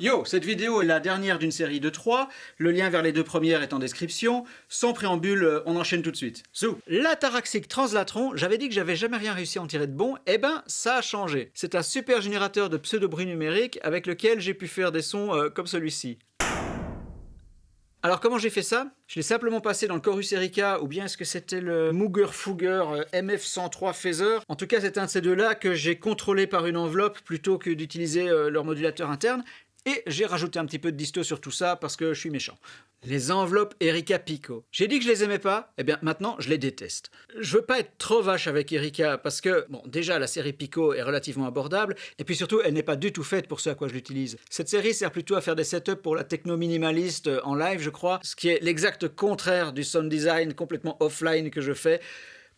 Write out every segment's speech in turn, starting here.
Yo, cette vidéo est la dernière d'une série de trois. Le lien vers les deux premières est en description. Sans préambule, euh, on enchaîne tout de suite. Zou L'ataraxique translatron, j'avais dit que j'avais jamais rien réussi à en tirer de bon, eh ben ça a changé. C'est un super générateur de pseudo-bruit numérique avec lequel j'ai pu faire des sons euh, comme celui-ci. Alors comment j'ai fait ça? Je l'ai simplement passé dans le Chorus Erika, ou bien est-ce que c'était le Mooger Fugger euh, MF103 Phaser? En tout cas c'est un de ces deux-là que j'ai contrôlé par une enveloppe plutôt que d'utiliser leur modulateur interne. Et j'ai rajouté un petit peu de disto sur tout ça parce que je suis méchant. Les enveloppes Erika Pico. J'ai dit que je les aimais pas, eh bien maintenant je les déteste. Je veux pas être trop vache avec Erika parce que, bon, déjà la série Pico est relativement abordable, et puis surtout elle n'est pas du tout faite pour ce à quoi je l'utilise. Cette série sert plutôt à faire des setups pour la techno minimaliste en live, je crois, ce qui est l'exact contraire du sound design complètement offline que je fais.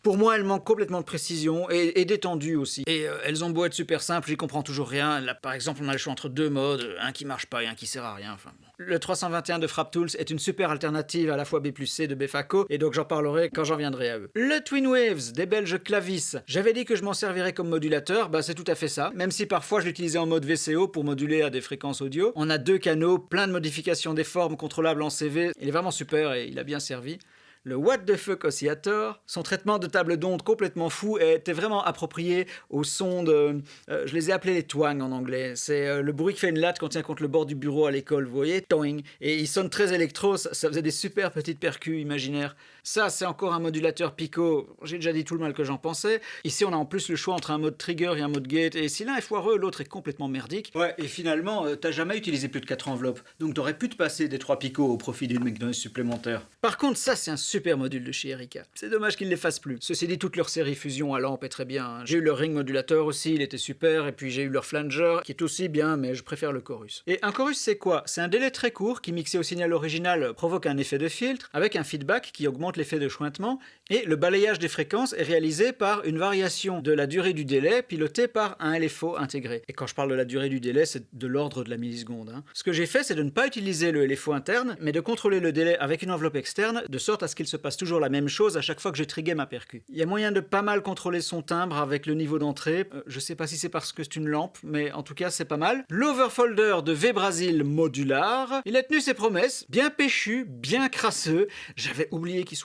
Pour moi, elles manquent complètement de précision et, d'étendue aussi. Et euh, elles ont beau être super simples, j'y comprends toujours rien. Là, par exemple, on a le choix entre deux modes, un qui marche pas et un qui sert à rien. Enfin, Le 321 de FrapTools est une super alternative à la fois B plus C de Befaco, et donc j'en parlerai quand j'en viendrai à eux. Le Twin Waves des Belges Clavis. J'avais dit que je m'en servirais comme modulateur, bah c'est tout à fait ça, même si parfois je l'utilisais en mode VCO pour moduler à des fréquences audio. On a deux canaux, plein de modifications des formes contrôlables en CV, il est vraiment super et il a bien servi le What the fuck Oscillator. Son traitement de table d'onde complètement fou était vraiment approprié au son de... Euh, je les ai appelés les twang en anglais. C'est euh, le bruit que fait une latte quand on tient contre le bord du bureau à l'école, vous voyez Toing. Et il sonne très électro, ça, faisait des super petites percus imaginaires. Ça, c'est encore un modulateur Pico. J'ai déjà dit tout le mal que j'en pensais. Ici, on a en plus le choix entre un mode trigger et un mode gate. Et si l'un est foireux, l'autre est complètement merdique. Ouais, et finalement, euh, t'as jamais utilisé plus de 4 enveloppes. Donc t'aurais pu te passer des 3 Pico au profit d'une McDonald's supplémentaire. Par contre, ça, c'est un super module de chez Erika. C'est dommage qu'ils ne les fassent plus. Ceci dit, toute leur série Fusion à lampe est très bien. Hein. J'ai eu leur ring modulateur aussi, il était super, et puis j'ai eu leur flanger, qui est aussi bien, mais je préfère le chorus. Et un chorus, c'est quoi? C'est un délai très court qui, mixé au signal original, provoque un effet de filtre, avec un feedback qui augmente l'effet de chointement, et le balayage des fréquences est réalisé par une variation de la durée du délai, pilotée par un LFO intégré. Et quand je parle de la durée du délai, c'est de l'ordre de la milliseconde. Hein. Ce que j'ai fait, c'est de ne pas utiliser le LFO interne, mais de contrôler le délai avec une enveloppe externe, de sorte à ce qu'il se passe toujours la même chose à chaque fois que j'ai trigué ma percu. Il y a moyen de pas mal contrôler son timbre avec le niveau d'entrée. Euh, je sais pas si c'est parce que c'est une lampe, mais en tout cas c'est pas mal. L'overfolder de V-Brasil modular. Il a tenu ses promesses, bien péchu, bien crasseux. J'avais oublié qu'il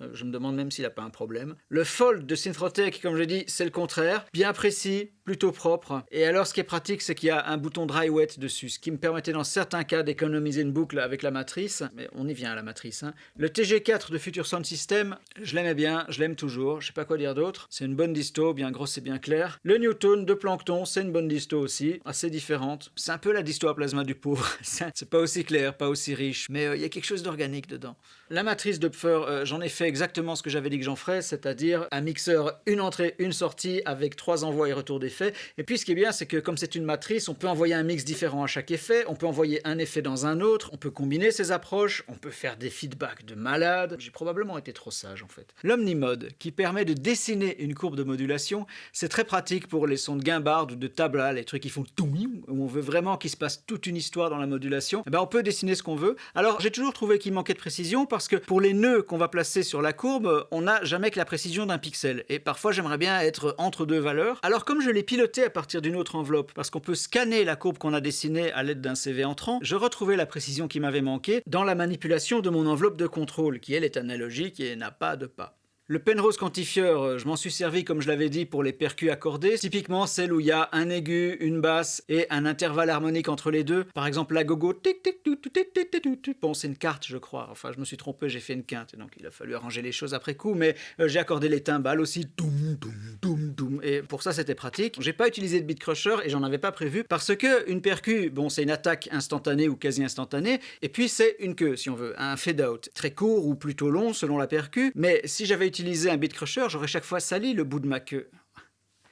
Euh, je me demande même s'il a pas un problème. Le fold de Synthrotech, comme je dis, c'est le contraire. Bien précis, plutôt propre. Et alors ce qui est pratique, c'est qu'il y a un bouton dry wet dessus, ce qui me permettait dans certains cas d'économiser une boucle avec la matrice. Mais on y vient à la matrice. Hein. Le TG4 de Future Sound System, je l'aimais bien, je l'aime toujours, je sais pas quoi dire d'autre. C'est une bonne disto, bien grosse et bien claire. Le Newton de Plankton, c'est une bonne disto aussi, assez différente. C'est un peu la disto à plasma du pauvre. c'est pas aussi clair, pas aussi riche, mais euh, il y a quelque chose d'organique dedans. La matrice de euh, j'en ai fait exactement ce que j'avais dit que j'en ferais, c'est-à-dire un mixeur, une entrée, une sortie, avec trois envois et retours d'effets. Et puis ce qui est bien, c'est que comme c'est une matrice, on peut envoyer un mix différent à chaque effet, on peut envoyer un effet dans un autre, on peut combiner ces approches, on peut faire des feedbacks de malade. J'ai probablement été trop sage en fait. L'Omnimode, qui permet de dessiner une courbe de modulation, c'est très pratique pour les sons de guimbarde ou de tabla, les trucs qui font tout, où on veut vraiment qu'il se passe toute une histoire dans la modulation. Eh ben, on peut dessiner ce qu'on veut. Alors j'ai toujours trouvé qu'il manquait de précision, parce que pour les nœuds qu'on va placer sur la courbe, on n'a jamais que la précision d'un pixel. Et parfois j'aimerais bien être entre deux valeurs. Alors comme je l'ai piloté à partir d'une autre enveloppe, parce qu'on peut scanner la courbe qu'on a dessinée à l'aide d'un CV entrant, je retrouvais la précision qui m'avait manqué dans la manipulation de mon enveloppe de contrôle, qui elle est analogique et n'a pas de pas. Le Penrose quantifieur, euh, je m'en suis servi comme je l'avais dit pour les percus accordés, typiquement celle où il y a un aigu, une basse et un intervalle harmonique entre les deux. Par exemple la gogo, bon c'est une carte je crois, enfin je me suis trompé, j'ai fait une quinte, donc il a fallu arranger les choses après coup, mais euh, j'ai accordé les timbales aussi, et pour ça c'était pratique. J'ai pas utilisé de beat crusher et j'en avais pas prévu parce que une percu, bon c'est une attaque instantanée ou quasi instantanée, et puis c'est une queue si on veut, un fade out, très court ou plutôt long selon la percu, mais si j'avais utiliser un bit crusher, j'aurais chaque fois sali le bout de ma queue.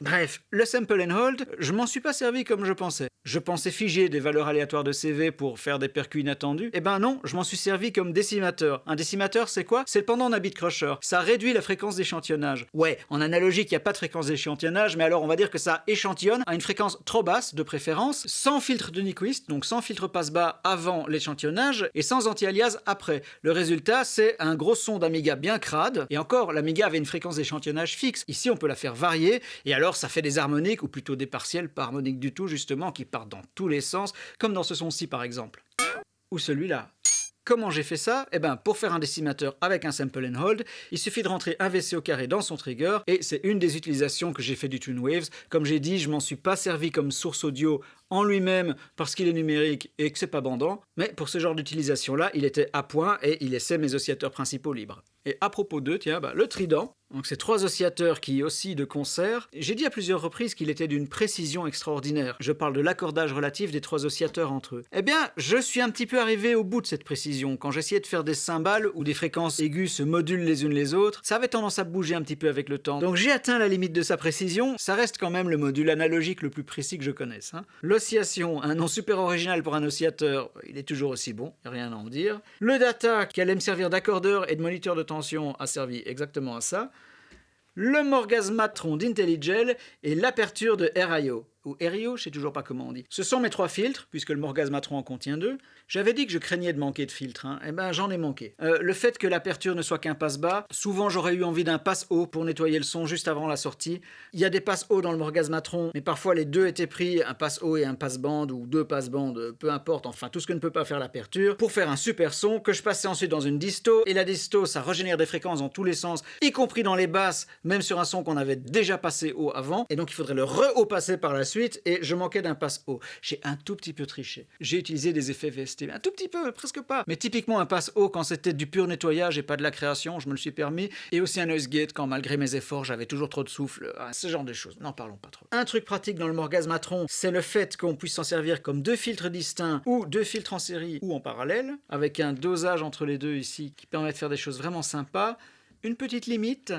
Bref, le sample and hold, je m'en suis pas servi comme je pensais. Je pensais figer des valeurs aléatoires de CV pour faire des percus inattendus. Eh ben non, je m'en suis servi comme décimateur. Un décimateur, c'est quoi? C'est le pendant d'un bit crusher. Ça réduit la fréquence d'échantillonnage. Ouais, en analogique, il n'y a pas de fréquence d'échantillonnage, mais alors on va dire que ça échantillonne à une fréquence trop basse, de préférence, sans filtre de Nyquist, donc sans filtre passe-bas avant l'échantillonnage, et sans anti-alias après. Le résultat, c'est un gros son d'Amiga bien crade, et encore, l'Amiga avait une fréquence d'échantillonnage fixe. Ici, on peut la faire varier, et alors ça fait des harmoniques, ou plutôt des partiels pas harmoniques du tout justement, qui partent dans tous les sens, comme dans ce son-ci par exemple. Ou celui-là. Comment j'ai fait ça? Eh bien, pour faire un décimateur avec un sample and hold, il suffit de rentrer un VC au carré dans son trigger, et c'est une des utilisations que j'ai fait du Tune Waves. Comme j'ai dit, je m'en suis pas servi comme source audio en lui-même parce qu'il est numérique et que c'est pas bandant, mais pour ce genre d'utilisation-là, il était à point et il laissait mes oscillateurs principaux libres. Et à propos d'eux, tiens, bah, le trident, donc ces trois oscillateurs qui oscillent de concert, j'ai dit à plusieurs reprises qu'il était d'une précision extraordinaire. Je parle de l'accordage relatif des trois oscillateurs entre eux. Eh bien, je suis un petit peu arrivé au bout de cette précision. Quand j'essayais de faire des cymbales où des fréquences aiguës se modulent les unes les autres, ça avait tendance à bouger un petit peu avec le temps. Donc j'ai atteint la limite de sa précision, ça reste quand même le module analogique le plus précis que je connaisse. Hein. Un nom super original pour un oscillateur, il est toujours aussi bon, rien à en dire. Le data, qui allait me servir d'accordeur et de moniteur de tension, a servi exactement à ça le morgasmatron d'Intelligel et l'aperture de RIO ou Erio, je sais toujours pas comment on dit. Ce sont mes trois filtres, puisque le morgasmatron en contient deux. J'avais dit que je craignais de manquer de filtres, hein. eh ben j'en ai manqué. Euh, le fait que l'aperture ne soit qu'un passe bas, souvent j'aurais eu envie d'un passe haut pour nettoyer le son juste avant la sortie. Il y a des passes hauts dans le morgasmatron, mais parfois les deux étaient pris, un passe haut et un passe bande, ou deux passe bandes, peu importe, enfin tout ce que ne peut pas faire l'aperture, pour faire un super son que je passais ensuite dans une disto, et la disto ça régénère des fréquences dans tous les sens, y compris dans les basses, même sur un son qu'on avait déjà passé haut avant, et donc il faudrait le re-haut passer par la suite et je manquais d'un passe haut. J'ai un tout petit peu triché. J'ai utilisé des effets VST, un tout petit peu, presque pas. Mais typiquement un passe haut quand c'était du pur nettoyage et pas de la création, je me le suis permis. Et aussi un noise gate quand malgré mes efforts j'avais toujours trop de souffle. Ah, ce genre de choses. N'en parlons pas trop. Un truc pratique dans le Morgasmatron, c'est le fait qu'on puisse s'en servir comme deux filtres distincts ou deux filtres en série ou en parallèle, avec un dosage entre les deux ici qui permet de faire des choses vraiment sympas. Une petite limite,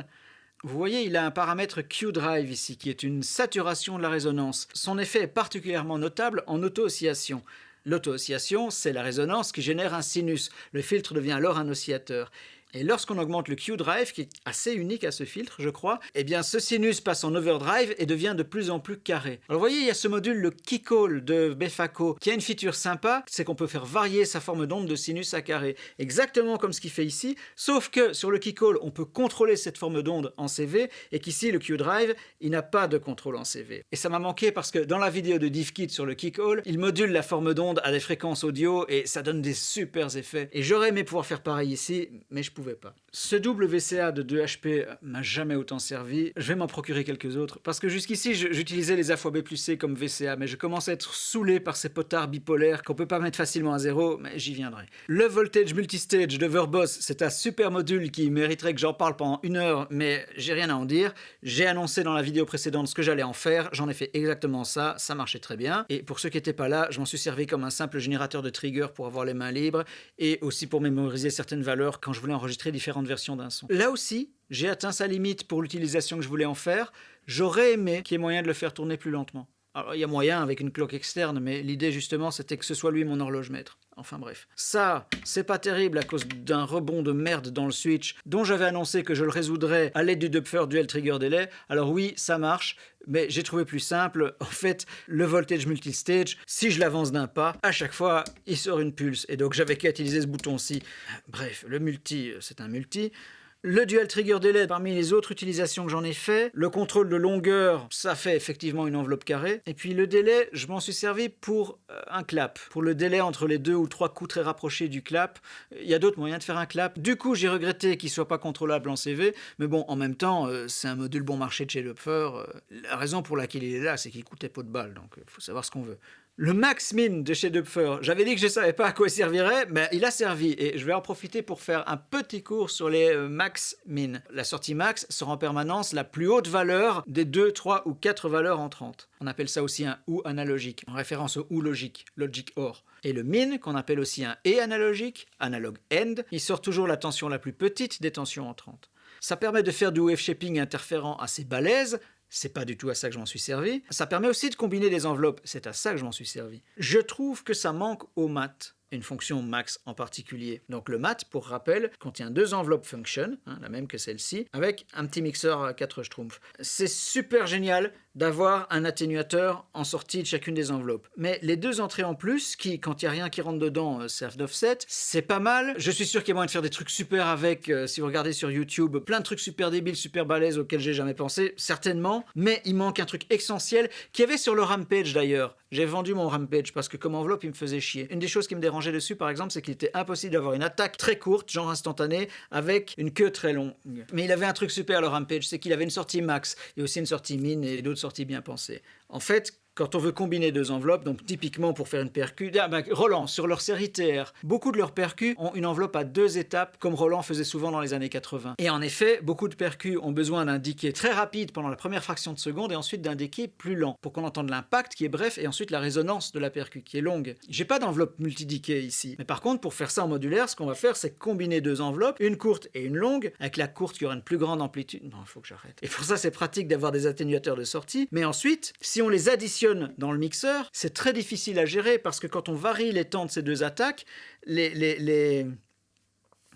vous voyez, il a un paramètre Q-Drive ici, qui est une saturation de la résonance. Son effet est particulièrement notable en auto-oscillation. L'auto-oscillation, c'est la résonance qui génère un sinus. Le filtre devient alors un oscillateur. Et lorsqu'on augmente le Q-Drive, qui est assez unique à ce filtre, je crois, eh bien ce sinus passe en overdrive et devient de plus en plus carré. Alors vous voyez, il y a ce module, le Keycall de Befaco, qui a une feature sympa, c'est qu'on peut faire varier sa forme d'onde de sinus à carré, exactement comme ce qu'il fait ici, sauf que sur le Keycall, on peut contrôler cette forme d'onde en CV, et qu'ici, le Q-Drive, il n'a pas de contrôle en CV. Et ça m'a manqué parce que dans la vidéo de DivKit sur le Keycall, il module la forme d'onde à des fréquences audio, et ça donne des super effets. Et j'aurais aimé pouvoir faire pareil ici, mais je pouvais pas. Ce double VCA de 2 HP m'a jamais autant servi, je vais m'en procurer quelques autres, parce que jusqu'ici j'utilisais les A fois B plus C comme VCA, mais je commence à être saoulé par ces potards bipolaires qu'on peut pas mettre facilement à zéro, mais j'y viendrai. Le Voltage Multistage de Verbos, c'est un super module qui mériterait que j'en parle pendant une heure, mais j'ai rien à en dire. J'ai annoncé dans la vidéo précédente ce que j'allais en faire, j'en ai fait exactement ça, ça marchait très bien, et pour ceux qui n'étaient pas là, je m'en suis servi comme un simple générateur de trigger pour avoir les mains libres, et aussi pour mémoriser certaines valeurs quand je voulais enregistrer différentes versions d'un son. Là aussi, j'ai atteint sa limite pour l'utilisation que je voulais en faire. J'aurais aimé qu'il y ait moyen de le faire tourner plus lentement. Alors, il y a moyen avec une cloque externe, mais l'idée justement c'était que ce soit lui mon horloge maître. Enfin bref. Ça, c'est pas terrible à cause d'un rebond de merde dans le switch, dont j'avais annoncé que je le résoudrais à l'aide du Dupfer Dual Trigger Delay. Alors oui, ça marche, mais j'ai trouvé plus simple. En fait, le voltage multistage, si je l'avance d'un pas, à chaque fois, il sort une pulse. Et donc j'avais qu'à utiliser ce bouton-ci. Bref, le multi, c'est un multi. Le dual trigger delay, parmi les autres utilisations que j'en ai fait, le contrôle de longueur, ça fait effectivement une enveloppe carrée. Et puis le délai, je m'en suis servi pour euh, un clap. Pour le délai entre les deux ou trois coups très rapprochés du clap, il y a d'autres moyens de faire un clap. Du coup, j'ai regretté qu'il soit pas contrôlable en CV, mais bon, en même temps, euh, c'est un module bon marché de chez Lupfer. Euh, la raison pour laquelle il est là, c'est qu'il coûtait pas de balle, donc il faut savoir ce qu'on veut. Le Max Min de chez Dupfer, j'avais dit que je ne savais pas à quoi il servirait, mais il a servi et je vais en profiter pour faire un petit cours sur les euh, Max Min. La sortie Max sera en permanence la plus haute valeur des 2, 3 ou 4 valeurs entrantes. On appelle ça aussi un OU analogique, en référence au OU logique, logic OR. Et le min, qu'on appelle aussi un E analogique, analog end, il sort toujours la tension la plus petite des tensions entrantes. Ça permet de faire du wave shaping interférent assez balèze, c'est pas du tout à ça que je m'en suis servi. Ça permet aussi de combiner des enveloppes, c'est à ça que je m'en suis servi. Je trouve que ça manque au mat. Une fonction max en particulier. Donc le mat, pour rappel, contient deux enveloppes function, hein, la même que celle-ci, avec un petit mixeur à 4 schtroumpfs. C'est super génial d'avoir un atténuateur en sortie de chacune des enveloppes. Mais les deux entrées en plus, qui, quand il n'y a rien qui rentre dedans, euh, servent d'offset, c'est pas mal. Je suis sûr qu'il y a moyen de faire des trucs super avec, euh, si vous regardez sur YouTube, plein de trucs super débiles, super balèzes auxquels j'ai jamais pensé, certainement. Mais il manque un truc essentiel, qu'il y avait sur le Rampage d'ailleurs. J'ai vendu mon Rampage parce que comme enveloppe, il me faisait chier. Une des choses qui me dérangeait dessus, par exemple, c'est qu'il était impossible d'avoir une attaque très courte, genre instantanée, avec une queue très longue. Mais il avait un truc super, le Rampage, c'est qu'il avait une sortie max et aussi une sortie mine et d'autres sorties bien pensées. En fait, quand on veut combiner deux enveloppes, donc typiquement pour faire une percu, ah ben, Roland, sur leur série TR, beaucoup de leurs percus ont une enveloppe à deux étapes, comme Roland faisait souvent dans les années 80. Et en effet, beaucoup de percus ont besoin decay très rapide pendant la première fraction de seconde et ensuite decay plus lent, pour qu'on entende l'impact qui est bref et ensuite la résonance de la percu qui est longue. J'ai pas d'enveloppe multi-decay ici, mais par contre, pour faire ça en modulaire, ce qu'on va faire, c'est combiner deux enveloppes, une courte et une longue, avec la courte qui aura une plus grande amplitude. Non, il faut que j'arrête. Et pour ça, c'est pratique d'avoir des atténuateurs de sortie, mais ensuite, si on les additionne dans le mixeur, c'est très difficile à gérer parce que quand on varie les temps de ces deux attaques,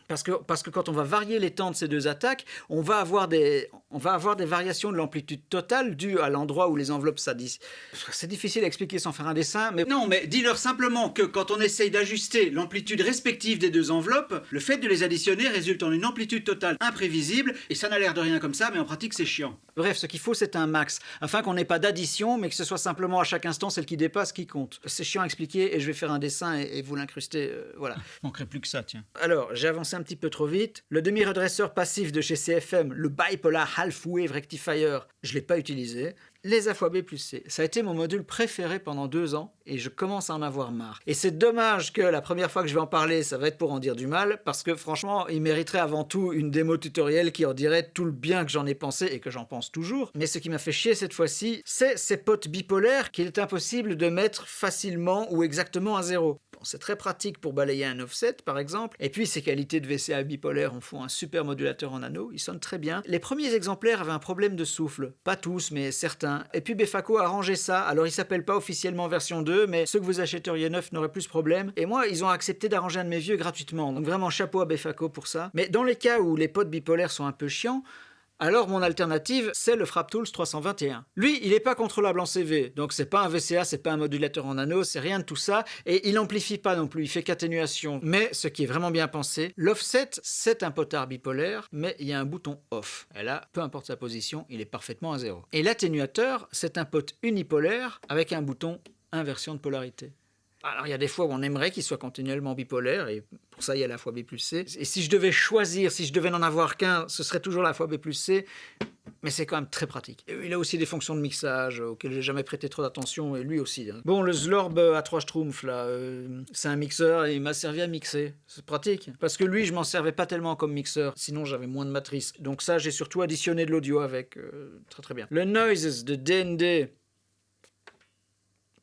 parce que, parce que quand on va varier les temps de ces deux attaques, on va avoir des, on va avoir des variations de l'amplitude totale dues à l'endroit où les enveloppes s'additionnent. C'est difficile à expliquer sans faire un dessin, mais... Non, mais dis-leur simplement que quand on essaye d'ajuster l'amplitude respective des deux enveloppes, le fait de les additionner résulte en une amplitude totale imprévisible, et ça n'a l'air de rien comme ça, mais en pratique c'est chiant. Bref, ce qu'il faut c'est un max, afin qu'on n'ait pas d'addition, mais que ce soit simplement à chaque instant celle qui dépasse qui compte. C'est chiant à expliquer, et je vais faire un dessin et, vous l'incruster, euh, voilà. Manquerait plus que ça, tiens. Alors, j'ai avancé un petit peu trop vite. Le demi-redresseur passif de chez CFM, le Bipolar Half Wave Rectifier, je ne l'ai pas utilisé. Les A plus C, ça a été mon module préféré pendant deux ans et je commence à en avoir marre. Et c'est dommage que la première fois que je vais en parler, ça va être pour en dire du mal, parce que franchement, il mériterait avant tout une démo tutoriel qui en dirait tout le bien que j'en ai pensé et que j'en pense toujours. Mais ce qui m'a fait chier cette fois-ci, c'est ces potes bipolaires qu'il est impossible de mettre facilement ou exactement à zéro c'est très pratique pour balayer un offset par exemple. Et puis ces qualités de VCA bipolaire en font un super modulateur en anneau, il sonne très bien. Les premiers exemplaires avaient un problème de souffle, pas tous mais certains. Et puis Befaco a arrangé ça, alors il s'appelle pas officiellement version 2, mais ceux que vous achèteriez neuf n'auraient plus ce problème. Et moi, ils ont accepté d'arranger un de mes vieux gratuitement, donc vraiment chapeau à Befaco pour ça. Mais dans les cas où les potes bipolaires sont un peu chiants, alors mon alternative, c'est le FrapTools 321. Lui, il n'est pas contrôlable en CV, donc c'est pas un VCA, c'est pas un modulateur en anneau, c'est rien de tout ça, et il amplifie pas non plus, il fait qu'atténuation. Mais ce qui est vraiment bien pensé, l'offset, c'est un potard bipolaire, mais il y a un bouton off. Et là, peu importe sa position, il est parfaitement à zéro. Et l'atténuateur, c'est un pot unipolaire avec un bouton inversion de polarité. Alors il y a des fois où on aimerait qu'il soit continuellement bipolaire, et pour ça il y a la fois B plus C. Et si je devais choisir, si je devais n'en avoir qu'un, ce serait toujours la fois B plus C, mais c'est quand même très pratique. il a aussi des fonctions de mixage auxquelles j'ai jamais prêté trop d'attention, et lui aussi. Hein. Bon, le Zlorb à 3 Schtroumpfs, là, euh, c'est un mixeur, et il m'a servi à mixer. C'est pratique. Parce que lui, je m'en servais pas tellement comme mixeur, sinon j'avais moins de matrice. Donc ça, j'ai surtout additionné de l'audio avec. Euh, très très bien. Le Noises de DND,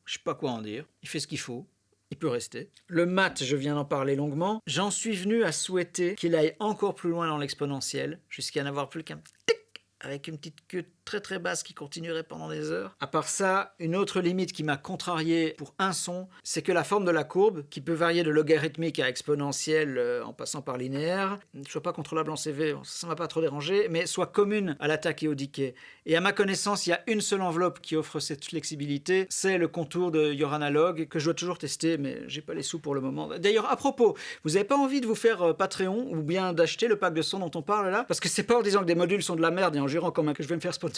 je sais pas quoi en dire. Il fait ce qu'il faut. Il peut rester. Le mat, je viens d'en parler longuement. J'en suis venu à souhaiter qu'il aille encore plus loin dans l'exponentiel, jusqu'à n'avoir plus qu'un tic avec une petite queue très très basse qui continuerait pendant des heures. À part ça, une autre limite qui m'a contrarié pour un son, c'est que la forme de la courbe, qui peut varier de logarithmique à exponentielle euh, en passant par linéaire, ne soit pas contrôlable en CV, ça m'a pas trop dérangé, mais soit commune à l'attaque et au decay. Et à ma connaissance, il y a une seule enveloppe qui offre cette flexibilité, c'est le contour de Your Analog, que je dois toujours tester, mais j'ai pas les sous pour le moment. D'ailleurs, à propos, vous n'avez pas envie de vous faire euh, Patreon ou bien d'acheter le pack de son dont on parle là? Parce que c'est pas en disant que des modules sont de la merde et en jurant comme que je vais me faire sponsor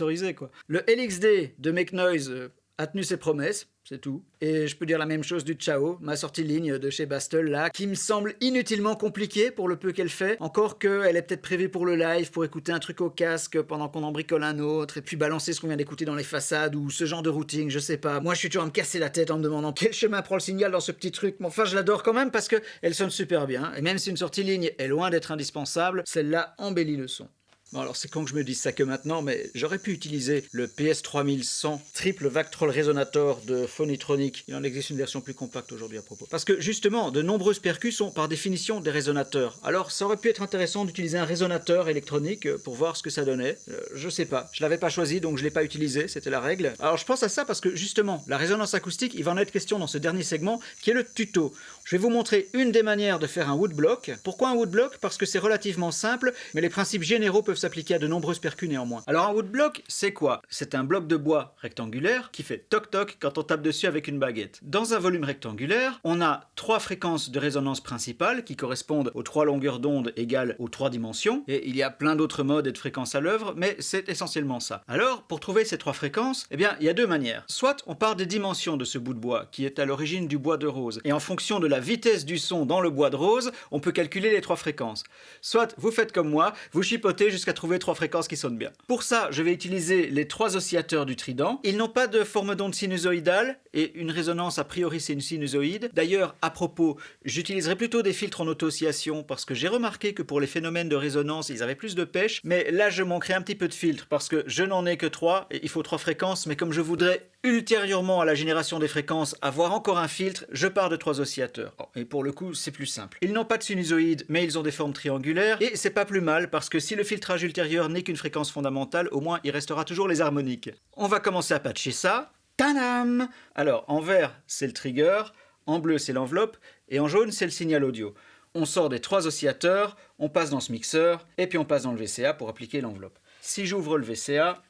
Le LXD de Make Noise euh, a tenu ses promesses, c'est tout. Et je peux dire la même chose du Chao, ma sortie ligne de chez Bastel là, qui me semble inutilement compliquée pour le peu qu'elle fait. Encore qu'elle est peut-être prévue pour le live, pour écouter un truc au casque pendant qu'on en bricole un autre, et puis balancer ce qu'on vient d'écouter dans les façades, ou ce genre de routing, je sais pas. Moi je suis toujours à me casser la tête en me demandant quel chemin prend le signal dans ce petit truc. Mais enfin je l'adore quand même parce qu'elle sonne super bien, et même si une sortie ligne est loin d'être indispensable, celle-là embellit le son. Bon alors c'est con que je me dise ça que maintenant, mais j'aurais pu utiliser le PS3100 triple Vactrol Resonator de Phonitronic. Il en existe une version plus compacte aujourd'hui à propos. Parce que justement, de nombreuses percus sont par définition des résonateurs. Alors ça aurait pu être intéressant d'utiliser un résonateur électronique pour voir ce que ça donnait. Euh, je sais pas, je l'avais pas choisi donc je l'ai pas utilisé, c'était la règle. Alors je pense à ça parce que justement, la résonance acoustique, il va en être question dans ce dernier segment qui est le tuto. Je vais vous montrer une des manières de faire un woodblock. Pourquoi un woodblock? Parce que c'est relativement simple, mais les principes généraux peuvent s'appliquer à de nombreuses percus néanmoins. Alors un woodblock, c'est quoi? C'est un bloc de bois rectangulaire qui fait toc-toc quand on tape dessus avec une baguette. Dans un volume rectangulaire, on a trois fréquences de résonance principales qui correspondent aux trois longueurs d'onde égales aux trois dimensions, et il y a plein d'autres modes et de fréquences à l'œuvre, mais c'est essentiellement ça. Alors, pour trouver ces trois fréquences, eh bien, il y a deux manières. Soit on part des dimensions de ce bout de bois, qui est à l'origine du bois de rose, et en fonction de la vitesse du son dans le bois de rose, on peut calculer les trois fréquences. Soit vous faites comme moi, vous chipotez jusqu'à trouver trois fréquences qui sonnent bien. Pour ça, je vais utiliser les trois oscillateurs du trident. Ils n'ont pas de forme d'onde sinusoïdale, et une résonance a priori c'est une sinusoïde. D'ailleurs, à propos, j'utiliserai plutôt des filtres en auto-oscillation, parce que j'ai remarqué que pour les phénomènes de résonance, ils avaient plus de pêche, mais là je manquerai un petit peu de filtres, parce que je n'en ai que trois, et il faut trois fréquences, mais comme je voudrais ultérieurement à la génération des fréquences avoir encore un filtre, je pars de trois oscillateurs. Et pour le coup, c'est plus simple. Ils n'ont pas de sinusoïde, mais ils ont des formes triangulaires, et c'est pas plus mal, parce que si le filtrage ultérieur n'est qu'une fréquence fondamentale, au moins il restera toujours les harmoniques. On va commencer à patcher ça. Tadam Alors, en vert, c'est le trigger, en bleu, c'est l'enveloppe, et en jaune, c'est le signal audio. On sort des trois oscillateurs, on passe dans ce mixeur, et puis on passe dans le VCA pour appliquer l'enveloppe. Si j'ouvre le VCA,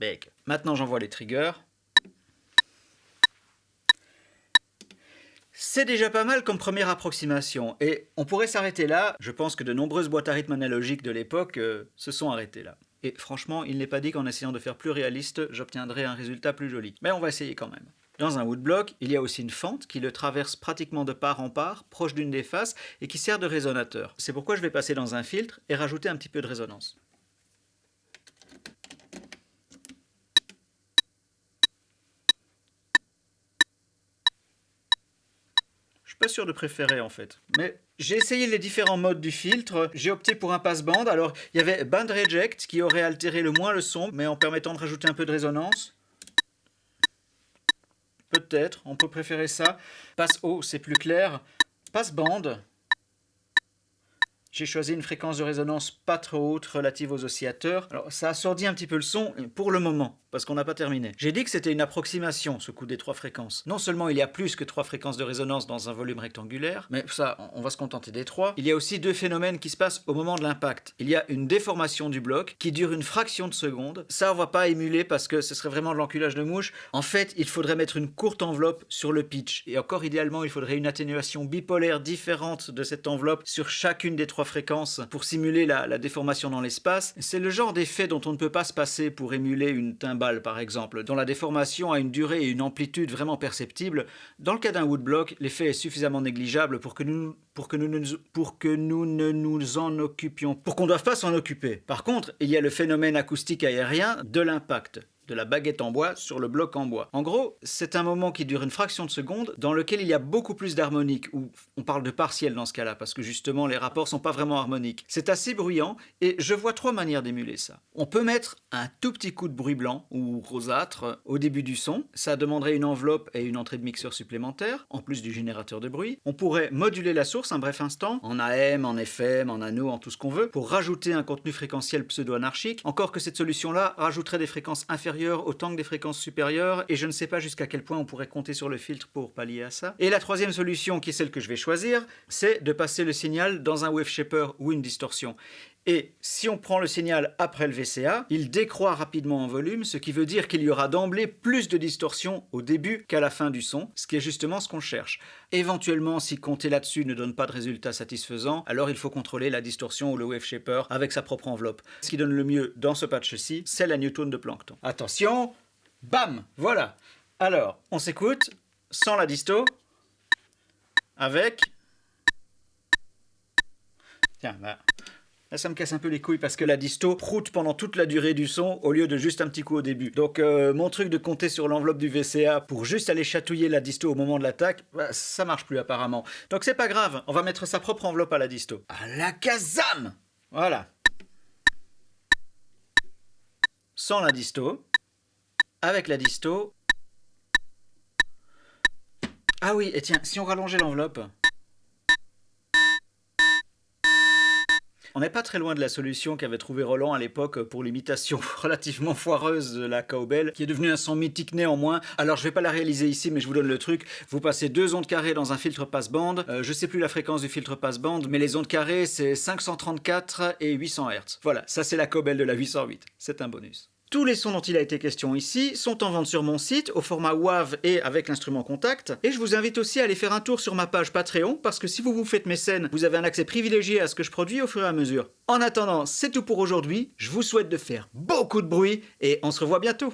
bec. Maintenant j'envoie les triggers. C'est déjà pas mal comme première approximation, et on pourrait s'arrêter là. Je pense que de nombreuses boîtes à rythme analogiques de l'époque euh, se sont arrêtées là. Et franchement, il n'est pas dit qu'en essayant de faire plus réaliste, j'obtiendrai un résultat plus joli. Mais on va essayer quand même. Dans un woodblock, il y a aussi une fente qui le traverse pratiquement de part en part, proche d'une des faces, et qui sert de résonateur. C'est pourquoi je vais passer dans un filtre et rajouter un petit peu de résonance. Pas sûr de préférer en fait. Mais j'ai essayé les différents modes du filtre, j'ai opté pour un passe-bande. Alors il y avait Band Reject qui aurait altéré le moins le son, mais en permettant de rajouter un peu de résonance. Peut-être, on peut préférer ça. Passe haut, c'est plus clair. Passe-bande, j'ai choisi une fréquence de résonance pas trop haute relative aux oscillateurs. Alors ça assourdit un petit peu le son pour le moment, parce qu'on n'a pas terminé. J'ai dit que c'était une approximation, ce coup des trois fréquences. Non seulement il y a plus que trois fréquences de résonance dans un volume rectangulaire, mais ça, on va se contenter des trois. Il y a aussi deux phénomènes qui se passent au moment de l'impact. Il y a une déformation du bloc qui dure une fraction de seconde. Ça, on va pas émuler parce que ce serait vraiment de l'enculage de mouche. En fait, il faudrait mettre une courte enveloppe sur le pitch. Et encore idéalement, il faudrait une atténuation bipolaire différente de cette enveloppe sur chacune des trois fréquences pour simuler la, déformation dans l'espace. C'est le genre d'effet dont on ne peut pas se passer pour émuler une timbale par exemple, dont la déformation a une durée et une amplitude vraiment perceptibles. Dans le cas d'un woodblock, l'effet est suffisamment négligeable pour que nous, pour que nous, pour que nous ne nous en occupions, pour qu'on ne doive pas s'en occuper. Par contre, il y a le phénomène acoustique aérien de l'impact de la baguette en bois sur le bloc en bois. En gros, c'est un moment qui dure une fraction de seconde dans lequel il y a beaucoup plus d'harmonique, ou on parle de partiel dans ce cas-là, parce que justement les rapports sont pas vraiment harmoniques. C'est assez bruyant, et je vois trois manières d'émuler ça. On peut mettre un tout petit coup de bruit blanc ou rosâtre au début du son, ça demanderait une enveloppe et une entrée de mixeur supplémentaire, en plus du générateur de bruit. On pourrait moduler la source un bref instant, en AM, en FM, en anneau, en tout ce qu'on veut, pour rajouter un contenu fréquentiel pseudo-anarchique, encore que cette solution-là rajouterait des fréquences inférieures autant que des fréquences supérieures, et je ne sais pas jusqu'à quel point on pourrait compter sur le filtre pour pallier à ça. Et la troisième solution, qui est celle que je vais choisir, c'est de passer le signal dans un wave shaper ou une distorsion. Et si on prend le signal après le VCA, il décroît rapidement en volume, ce qui veut dire qu'il y aura d'emblée plus de distorsion au début qu'à la fin du son, ce qui est justement ce qu'on cherche. Éventuellement, si compter là-dessus ne donne pas de résultat satisfaisant, alors il faut contrôler la distorsion ou le wave shaper avec sa propre enveloppe. Ce qui donne le mieux dans ce patch-ci, c'est la Newton de Plankton. Attention, bam, voilà. Alors, on s'écoute sans la disto, avec... Tiens, bah... Ça me casse un peu les couilles parce que la disto proute pendant toute la durée du son au lieu de juste un petit coup au début. Donc euh, mon truc de compter sur l'enveloppe du VCA pour juste aller chatouiller la disto au moment de l'attaque, bah, ça marche plus apparemment. Donc c'est pas grave, on va mettre sa propre enveloppe à la disto. À la Kazam Voilà. Sans la disto, avec la disto. Ah oui, et tiens, si on rallongeait l'enveloppe... On n'est pas très loin de la solution qu'avait trouvé Roland à l'époque pour l'imitation relativement foireuse de la cowbell, qui est devenue un son mythique néanmoins. Alors je vais pas la réaliser ici, mais je vous donne le truc. Vous passez deux ondes carrées dans un filtre passe-bande. Euh, je sais plus la fréquence du filtre passe-bande, mais les ondes carrées c'est 534 et 800 Hz. Voilà, ça c'est la cowbell de la 808. C'est un bonus. Tous les sons dont il a été question ici sont en vente sur mon site au format WAV et avec l'instrument contact. Et je vous invite aussi à aller faire un tour sur ma page Patreon parce que si vous vous faites mécène, vous avez un accès privilégié à ce que je produis au fur et à mesure. En attendant, c'est tout pour aujourd'hui. Je vous souhaite de faire beaucoup de bruit et on se revoit bientôt.